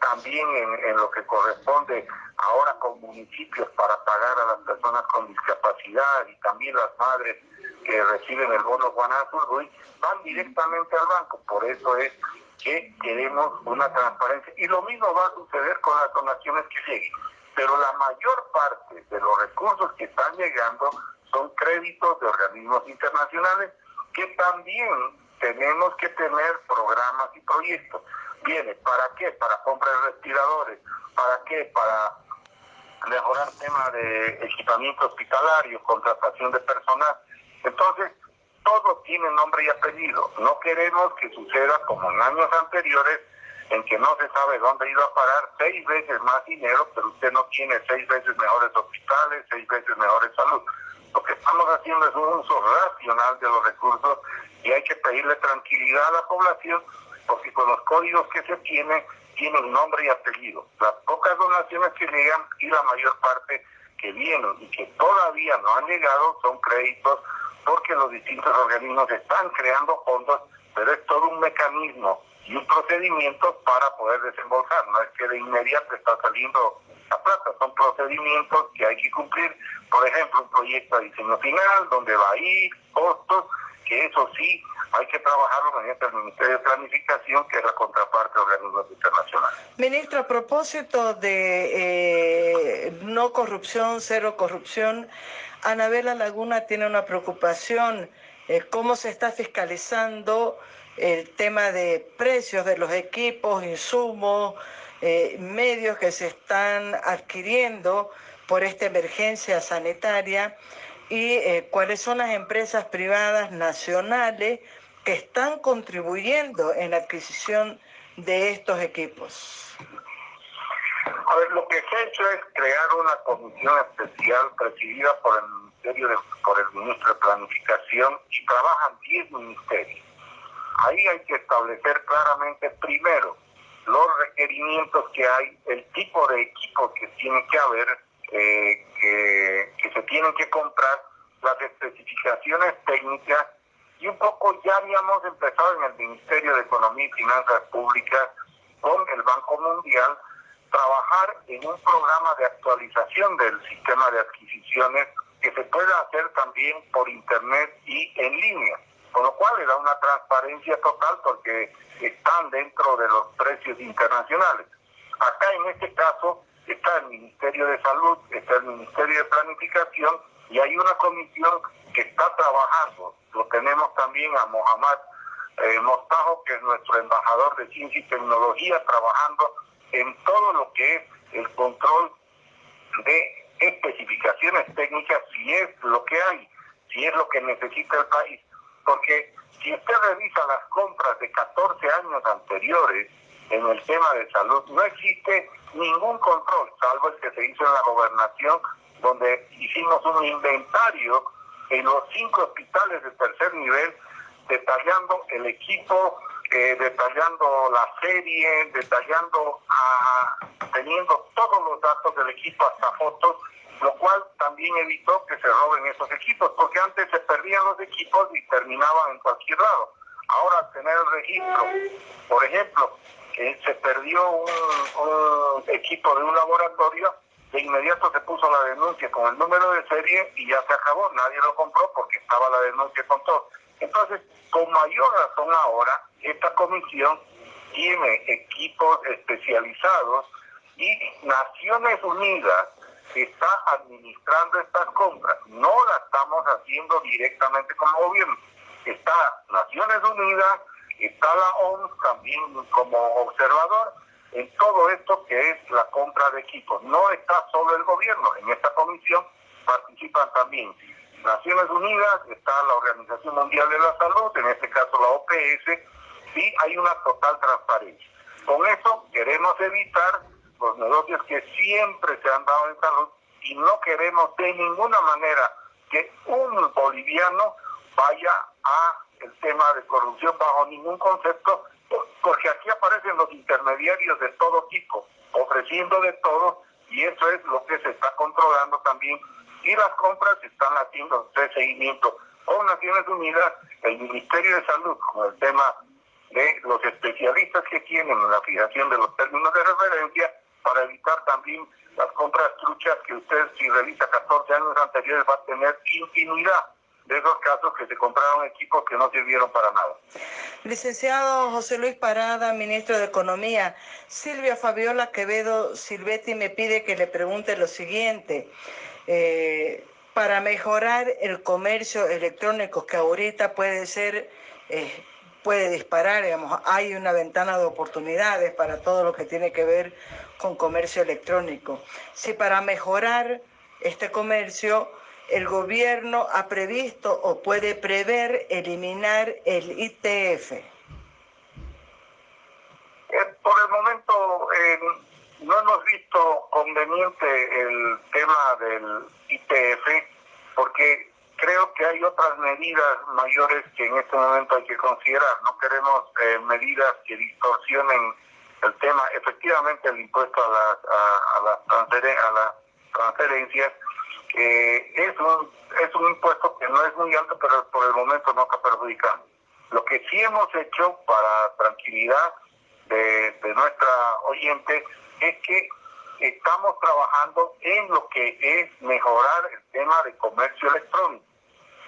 también en, lo que corresponde ahora con municipios para pagar a las personas con discapacidad y también las madres que reciben el bono hoy van directamente al banco. Por eso es que queremos una transparencia. Y lo mismo va a suceder con las donaciones que lleguen. Pero la mayor parte de los recursos que están llegando son créditos de organismos internacionales que también tenemos que tener programas y proyectos. Viene, ¿para qué? Para comprar respiradores. ¿Para qué? Para mejorar temas de equipamiento hospitalario, contratación de personal. Entonces, todo tiene nombre y apellido. No queremos que suceda como en años anteriores, en que no se sabe dónde iba a pagar seis veces más dinero, pero usted no tiene seis veces mejores hospitales, seis veces mejores salud. Lo que estamos haciendo es un uso racional de los recursos y hay que pedirle tranquilidad a la población porque con los códigos que se tienen, tienen nombre y apellido. Las pocas donaciones que llegan y la mayor parte que vienen y que todavía no han llegado son créditos porque los distintos organismos están creando fondos, pero es todo un mecanismo y un procedimiento para poder desembolsar. No es que de inmediato está saliendo la plata, son procedimientos que hay que cumplir. Por ejemplo, un proyecto de diseño final donde va a ir costos, que eso sí hay que trabajarlo mediante el Ministerio de Planificación, que es la contraparte de organismos internacionales. Ministro, a propósito de eh, no corrupción, cero corrupción, Anabela Laguna tiene una preocupación, eh, cómo se está fiscalizando el tema de precios de los equipos, insumos, eh, medios que se están adquiriendo por esta emergencia sanitaria y cuáles son las empresas privadas nacionales que están contribuyendo en la adquisición de estos equipos? A ver, lo que se ha hecho es crear una comisión especial presidida por el Ministerio de, por el Ministro de Planificación y trabajan 10 ministerios. Ahí hay que establecer claramente primero los requerimientos que hay, el tipo de equipo que tiene que haber, eh, que, que se tienen que comprar, las especificaciones técnicas y un poco ya habíamos empezado en el Ministerio de Economía y Finanzas Públicas con el Banco Mundial trabajar en un programa de actualización del sistema de adquisiciones que se pueda hacer también por internet y en línea, con lo cual le da una transparencia total porque están dentro de los precios internacionales. Acá en este caso está el Ministerio de Salud, está el Ministerio de Planificación y hay una comisión que está trabajando. Lo tenemos también a Mohamed eh, Mostajo, que es nuestro embajador de ciencia y tecnología, trabajando en todo lo que es el control de especificaciones técnicas, si es lo que hay, si es lo que necesita el país. Porque si usted revisa las compras de 14 años anteriores en el tema de salud, no existe ningún control, salvo el que se hizo en la gobernación, donde hicimos un inventario en los cinco hospitales de tercer nivel, detallando el equipo, eh, detallando la serie, detallando, teniendo todos los datos del equipo hasta fotos, lo cual también evitó que se roben esos equipos, porque antes se perdían los equipos y terminaban en cualquier lado. Ahora tener el registro, por ejemplo, que se perdió un, equipo de un laboratorio, de inmediato se puso la denuncia con el número de serie y ya se acabó, nadie lo compró porque estaba la denuncia con todo. Entonces, con mayor razón ahora, esta comisión tiene equipos especializados y Naciones Unidas está administrando estas compras. No la estamos haciendo directamente como gobierno. Está Naciones Unidas, está la OMS también como observador en todo esto que es la compra de equipos. No está solo el gobierno, en esta comisión participan también Naciones Unidas, está la Organización Mundial de la Salud, en este caso la OPS, y hay una total transparencia. Con eso queremos evitar los negocios que siempre se han dado en salud y no queremos de ninguna manera que un boliviano vaya a el tema de corrupción bajo ningún concepto, porque aquí aparecen los intermediarios de todo tipo, ofreciendo de todo, y eso es lo que se está controlando también y las compras están haciendo de seguimiento. Con Naciones Unidas, el Ministerio de Salud, con el tema de los especialistas que tienen en la fijación de los términos de referencia, para evitar también las compras truchas que usted, si revisa 14 años anteriores, va a tener continuidad de esos casos que se compraron equipos que no sirvieron para nada. Licenciado José Luis Parada, ministro de Economía, Silvia Fabiola Quevedo Silvetti me pide que le pregunte lo siguiente. Eh, para mejorar el comercio electrónico que ahorita puede ser, eh, puede disparar, digamos, hay una ventana de oportunidades para todo lo que tiene que ver con comercio electrónico. Si para mejorar este comercio el gobierno ha previsto o puede prever eliminar el ITF. Eh, por el momento, no hemos visto conveniente el tema del IPF porque creo que hay otras medidas mayores que en este momento hay que considerar. No queremos eh, medidas que distorsionen el tema. Efectivamente, el impuesto a las, a, las, transferencias eh, es, un, es un impuesto que no es muy alto, pero por el momento no está perjudicando. Lo que sí hemos hecho para tranquilidad de, de nuestra oyente es que estamos trabajando en lo que es mejorar el tema de comercio electrónico.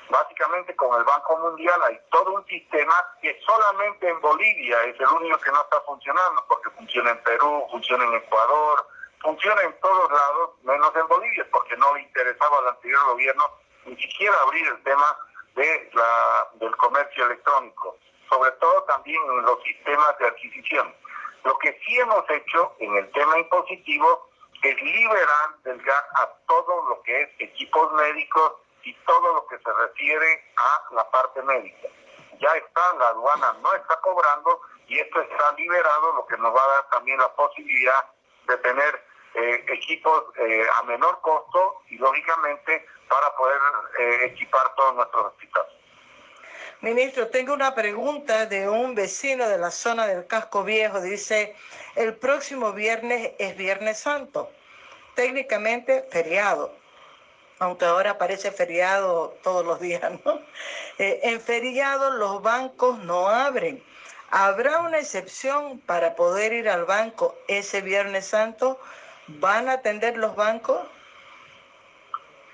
Básicamente con el Banco Mundial hay todo un sistema que solamente en Bolivia es el único que no está funcionando, porque funciona en Perú, funciona en Ecuador, funciona en todos lados, menos en Bolivia, porque no le interesaba al anterior gobierno ni siquiera abrir el tema de la, del comercio electrónico, sobre todo también en los sistemas de adquisición. Lo que sí hemos hecho en el tema impositivo es liberar del GAT a todo lo que es equipos médicos y todo lo que se refiere a la parte médica. Ya está, la aduana no está cobrando y esto está liberado, lo que nos va a dar también la posibilidad de tener eh, equipos eh, a menor costo y lógicamente para poder eh, equipar todos nuestros hospitales. Ministro, tengo una pregunta de un vecino de la zona del casco viejo. Dice, el próximo viernes es Viernes Santo, técnicamente feriado, aunque ahora parece feriado todos los días, ¿no? en feriado los bancos no abren. ¿Habrá una excepción para poder ir al banco ese Viernes Santo? ¿Van a atender los bancos?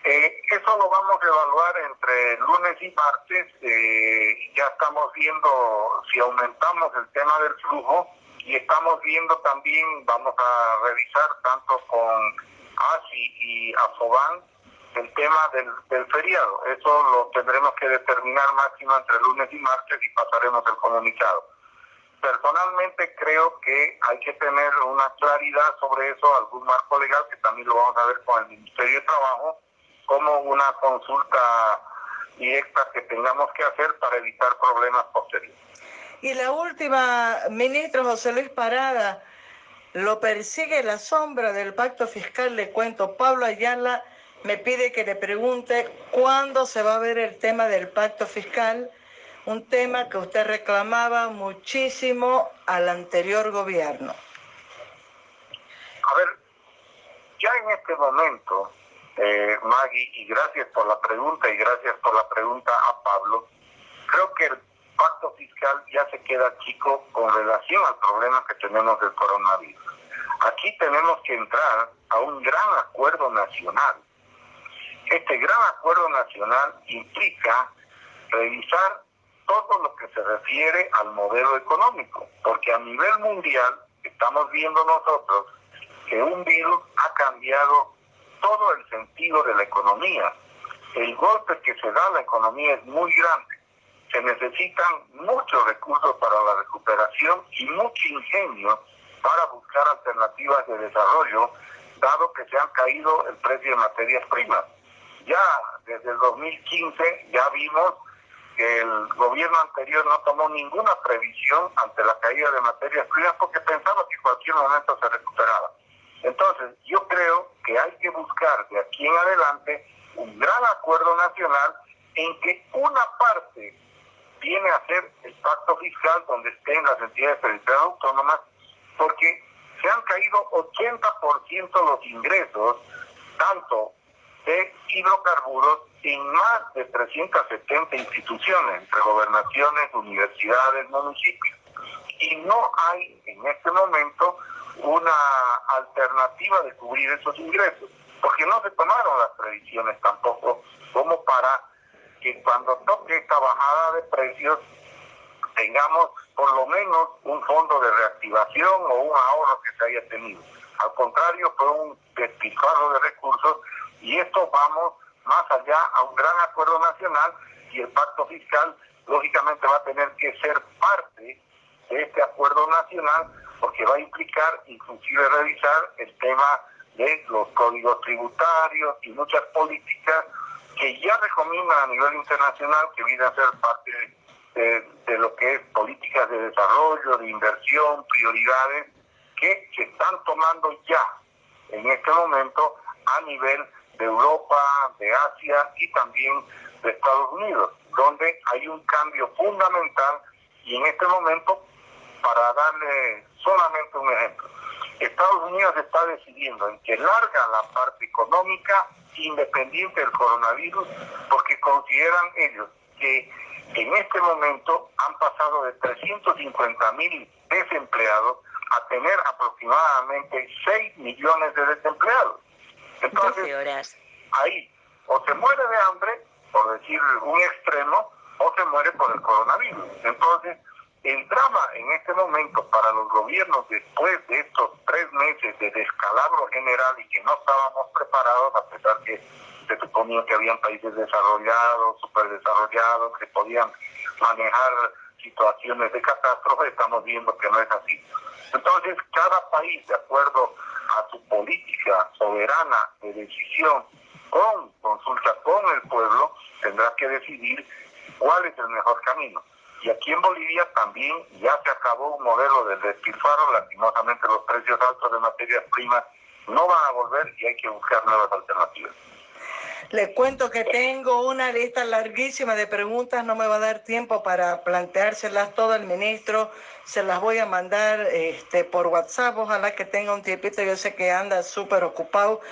Eh, eso lo vamos a evaluar entre lunes y martes. Eh, ya estamos viendo si aumentamos el tema del flujo y estamos viendo también, vamos a revisar tanto con ASI y AFOBAN el tema del, del feriado. Eso lo tendremos que determinar máximo entre lunes y martes y pasaremos el comunicado. Personalmente creo que hay que tener una claridad sobre eso, algún marco legal, que también lo vamos a ver con el Ministerio de Trabajo, como una consulta directa que tengamos que hacer para evitar problemas posteriores. Y la última, ministro José Luis Parada, lo persigue la sombra del pacto fiscal, le cuento, Pablo Ayala me pide que le pregunte cuándo se va a ver el tema del pacto fiscal un tema que usted reclamaba muchísimo al anterior gobierno. A ver, ya en este momento, eh, Maggie, y gracias por la pregunta y gracias por la pregunta a Pablo, creo que el pacto fiscal ya se queda chico con relación al problema que tenemos del coronavirus. Aquí tenemos que entrar a un gran acuerdo nacional. Este gran acuerdo nacional implica revisar todo lo que se refiere al modelo económico, porque a nivel mundial estamos viendo nosotros que un virus ha cambiado todo el sentido de la economía. El golpe que se da a la economía es muy grande. Se necesitan muchos recursos para la recuperación y mucho ingenio para buscar alternativas de desarrollo, dado que se han caído el precio de materias primas. Ya desde el 2015 ya vimos que el gobierno anterior no tomó ninguna previsión ante la caída de materias primas porque pensaba que cualquier momento se recuperaba. Entonces, yo creo que hay que buscar de aquí en adelante un gran acuerdo nacional en que una parte viene a ser el pacto fiscal donde estén las entidades territoriales autónomas, porque se han caído 80% los ingresos, tanto de hidrocarburos en más de 370 instituciones, entre gobernaciones, universidades, municipios. Y no hay en este momento una alternativa de cubrir esos ingresos, porque no se tomaron las previsiones tampoco como para que cuando toque esta bajada de precios tengamos por lo menos un fondo de reactivación o un ahorro que se haya tenido. Al contrario, fue un despilfarro de recursos y esto vamos más allá a un gran acuerdo nacional y el pacto fiscal lógicamente va a tener que ser parte de este acuerdo nacional porque va a implicar inclusive revisar el tema de los códigos tributarios y muchas políticas que ya recomiendan a nivel internacional que vienen a ser parte de, de lo que es políticas de desarrollo, de inversión, prioridades que se están tomando ya en este momento a nivel de Europa, de Asia y también de Estados Unidos, donde hay un cambio fundamental y en este momento, para darle solamente un ejemplo, Estados Unidos está decidiendo en que larga la parte económica independiente del coronavirus porque consideran ellos que en este momento han pasado de 350 mil desempleados a tener aproximadamente 6 millones de desempleados. Entonces, ahí o se muere de hambre, por decir un extremo, o se muere por el coronavirus. Entonces, el drama en este momento para los gobiernos después de estos tres meses de descalabro general y que no estábamos preparados, a pesar que se suponía que habían países desarrollados, superdesarrollados, que podían manejar situaciones de catástrofe, estamos viendo que no es así. Entonces, cada país, de acuerdo a su política soberana de decisión, con consulta con el pueblo, tendrá que decidir cuál es el mejor camino. Y aquí en Bolivia también ya se acabó un modelo de despilfarro, lastimosamente los precios altos de materias primas no van a volver y hay que buscar nuevas alternativas. Le cuento que tengo una lista larguísima de preguntas, no me va a dar tiempo para planteárselas todo al ministro, se las voy a mandar este, por WhatsApp, ojalá que tenga un tiempito, yo sé que anda súper ocupado,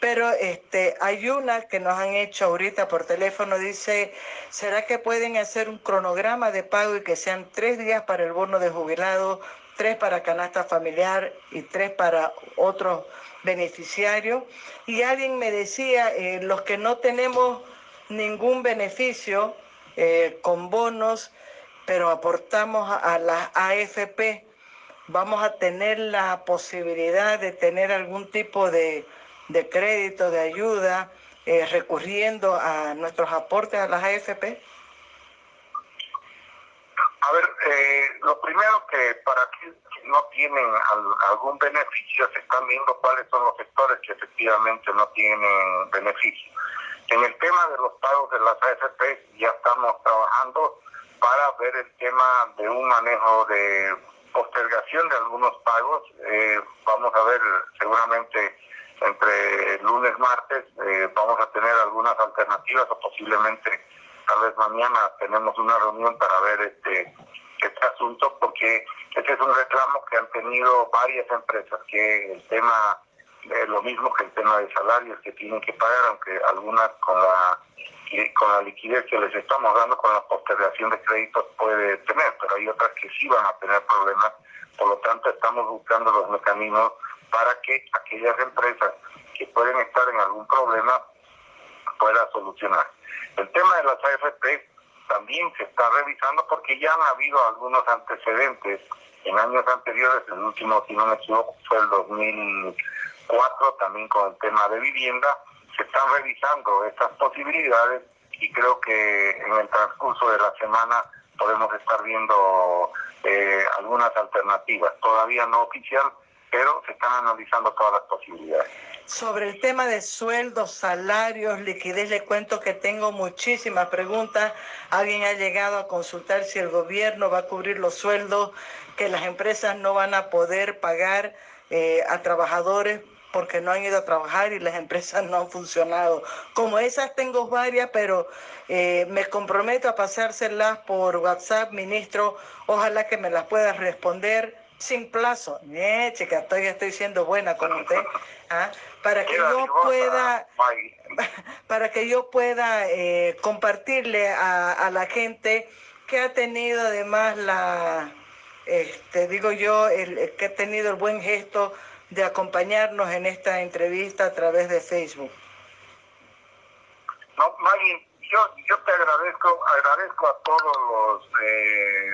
pero este, hay una que nos han hecho ahorita por teléfono, dice, ¿será que pueden hacer un cronograma de pago y que sean tres días para el bono de jubilado, tres para canasta familiar y tres para otros beneficiarios? Y alguien me decía, eh, los que no tenemos ningún beneficio eh, con bonos, pero aportamos a la AFP, vamos a tener la posibilidad de tener algún tipo de de crédito, de ayuda, eh, recurriendo a nuestros aportes a las AFP? A ver, eh, lo primero que para no tienen algún beneficio, se están viendo cuáles son los sectores que efectivamente no tienen beneficio. En el tema de los pagos de las AFP ya estamos trabajando para ver el tema de un manejo de postergación de algunos pagos. Eh, vamos a ver seguramente entre lunes martes eh, vamos a tener algunas alternativas o posiblemente tal vez mañana tenemos una reunión para ver este este asunto porque este es un reclamo que han tenido varias empresas que el tema es lo mismo que el tema de salarios que tienen que pagar aunque algunas con la con la liquidez que les estamos dando con la postergación de créditos puede tener pero hay otras que sí van a tener problemas por lo tanto estamos buscando los mecanismos para que aquellas empresas que pueden estar en algún problema puedan solucionar. El tema de las AFP también se está revisando porque ya han habido algunos antecedentes en años anteriores, el último, si no me equivoco, fue el 2004, también con el tema de vivienda, se están revisando estas posibilidades y creo que en el transcurso de la semana podemos estar viendo eh, algunas alternativas, todavía no oficial, pero se están analizando todas las posibilidades. Sobre el tema de sueldos, salarios, liquidez, le cuento que tengo muchísimas preguntas. Alguien ha llegado a consultar si el gobierno va a cubrir los sueldos, que las empresas no van a poder pagar eh, a trabajadores porque no han ido a trabajar y las [LAUGHS] empresas no han funcionado. Como esas tengo varias, pero eh, me comprometo a pasárselas por WhatsApp, ministro. Ojalá que me las pueda responder sin plazo. Eh, chica, estoy, estoy siendo buena con usted. ¿ah? Para que yo pueda, [LAUGHS] para que yo pueda eh, compartirle a, a, la gente que ha tenido además la, este, digo yo, el, que ha tenido el buen gesto de acompañarnos en esta entrevista a través de Facebook. No, Maggie, yo, yo te agradezco, agradezco a todos los eh,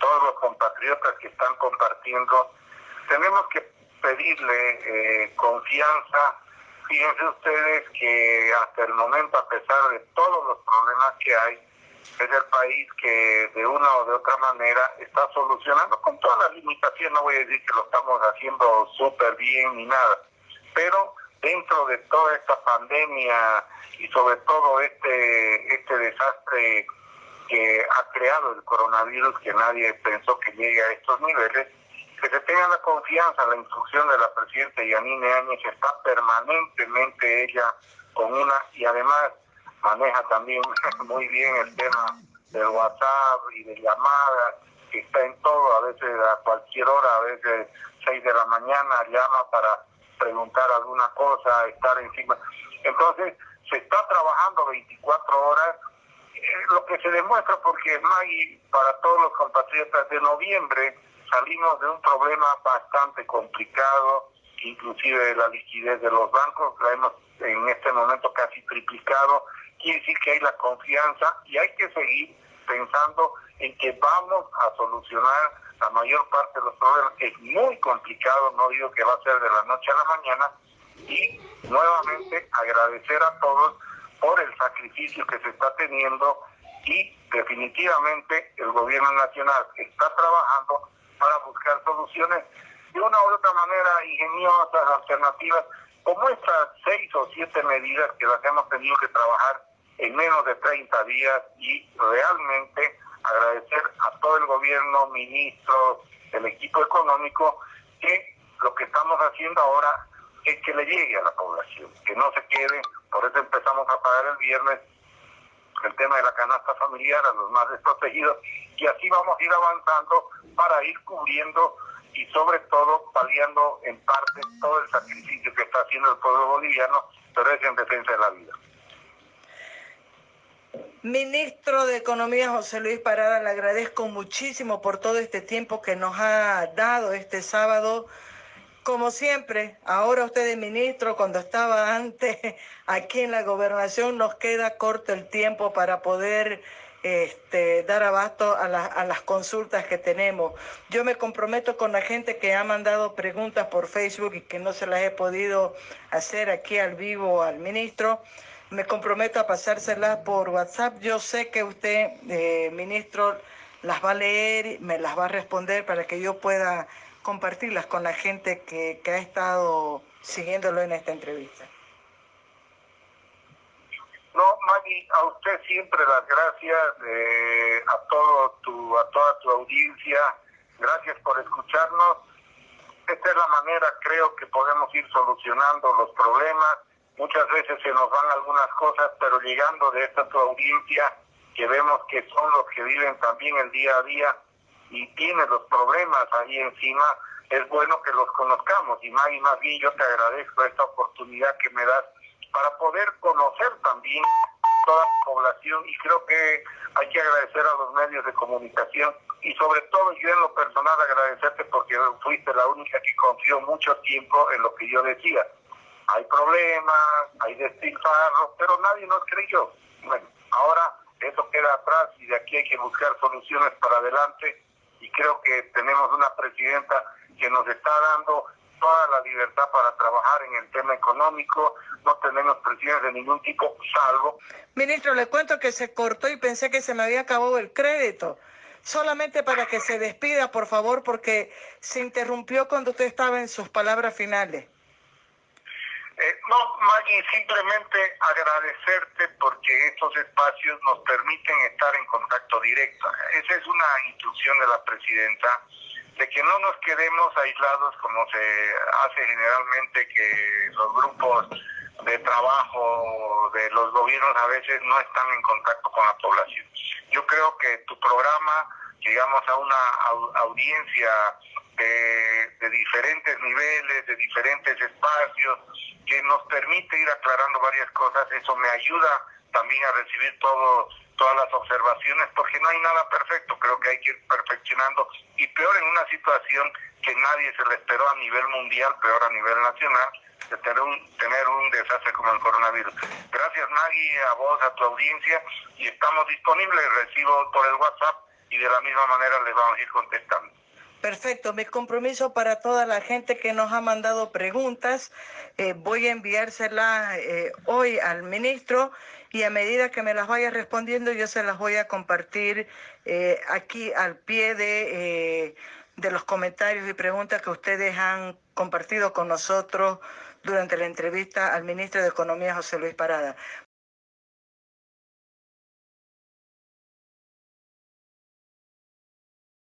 todos los compatriotas que están compartiendo, tenemos que pedirle eh, confianza. Fíjense ustedes que hasta el momento, a pesar de todos los problemas que hay, es el país que de una o de otra manera está solucionando con todas las limitaciones, no voy a decir que lo estamos haciendo súper bien ni nada, pero dentro de toda esta pandemia y sobre todo este, este desastre que ha creado el coronavirus, que nadie pensó que llegue a estos niveles, que se tenga la confianza, la instrucción de la presidenta Yanine Áñez está permanentemente ella con una, y además maneja también [LAUGHS] muy bien el tema del WhatsApp y de llamadas, que está en todo, a veces a cualquier hora, a veces 6 de la mañana llama para preguntar alguna cosa, estar encima. Entonces, se está trabajando 24 horas lo que se demuestra porque Maggie, para todos los compatriotas de noviembre, salimos de un problema bastante complicado, inclusive la liquidez de los bancos, la hemos en este momento casi triplicado, quiere decir que hay la confianza y hay que seguir pensando en que vamos a solucionar la mayor parte de los problemas. Es muy complicado, no digo que va a ser de la noche a la mañana, y nuevamente agradecer a todos por el sacrificio que se está teniendo y definitivamente el gobierno nacional está trabajando para buscar soluciones de una u otra manera ingeniosas, alternativas, como estas seis o siete medidas que las hemos tenido que trabajar en menos de 30 días y realmente agradecer a todo el gobierno, ministro, el equipo económico, que lo que estamos haciendo ahora es que le llegue a la población, que no se quede, por eso empezamos a pagar el viernes el tema de la canasta familiar a los más desprotegidos y así vamos a ir avanzando para ir cubriendo y sobre todo paliando en parte todo el sacrificio que está haciendo el pueblo boliviano, pero es en defensa de la vida. Ministro de Economía José Luis Parada, le agradezco muchísimo por todo este tiempo que nos ha dado este sábado. Como siempre, ahora usted es ministro, cuando estaba [LAUGHS] antes aquí en la gobernación, nos queda corto el tiempo para poder este, dar abasto a, a, las consultas que tenemos. Yo me comprometo con la gente que ha mandado preguntas por Facebook y que no se las he podido hacer aquí al vivo al ministro. Me comprometo a pasárselas por WhatsApp. Yo sé que usted, eh, ministro, las va a leer, me las va a responder para que yo pueda compartirlas con la gente que ha estado siguiéndolo en esta entrevista. No, Maggie, a usted siempre las gracias, eh, a, todo tu, a toda tu audiencia, gracias por escucharnos. Esta es la manera, creo que podemos ir solucionando los problemas. Muchas veces se nos van algunas cosas, pero llegando de esta tu audiencia, que vemos que son los que viven también el día a día y tienen los problemas ahí encima, es bueno que los conozcamos. Y Maggie, más bien yo te agradezco esta oportunidad que me das para poder conocer también toda la población y creo que hay que agradecer a los medios de comunicación y sobre todo yo en lo personal agradecerte porque fuiste la única que confió mucho tiempo en lo que yo decía. Hay problemas, hay despilfarros, pero nadie nos creyó. Bueno, ahora eso queda atrás y de aquí hay que buscar soluciones para adelante y creo que tenemos una presidenta que nos está dando toda la libertad para trabajar en el tema económico, no tenemos presiones de ningún tipo, salvo... Ministro, le cuento que se cortó y pensé que se me había acabado el crédito. Solamente para que se despida, por favor, porque se interrumpió cuando usted estaba en sus palabras finales. Eh, no, Maggie, simplemente agradecerte porque estos espacios nos permiten estar en contacto directo. Esa es una instrucción de la presidenta de que no nos quedemos aislados como se hace generalmente que los grupos de trabajo de los gobiernos a veces no están en contacto con la población. Yo creo que tu programa, llegamos a una audiencia de, diferentes niveles, de diferentes espacios, que nos permite ir aclarando varias cosas, eso me ayuda también a recibir todo todas las observaciones, porque no hay nada perfecto, creo que hay que ir perfeccionando, y peor en una situación que nadie se le esperó a nivel mundial, peor a nivel nacional, de tener un, tener un desastre como el coronavirus. Gracias Maggie, a vos, a tu audiencia, y estamos disponibles, recibo por el WhatsApp y de la misma manera les vamos a ir contestando. Perfecto, mi compromiso para toda la gente que nos ha mandado preguntas, eh, voy a enviársela eh, hoy al ministro y a medida que me las vaya respondiendo yo se las voy a compartir eh, aquí al pie de, de los comentarios y preguntas que ustedes han compartido con nosotros durante la entrevista al ministro de Economía, José Luis Parada.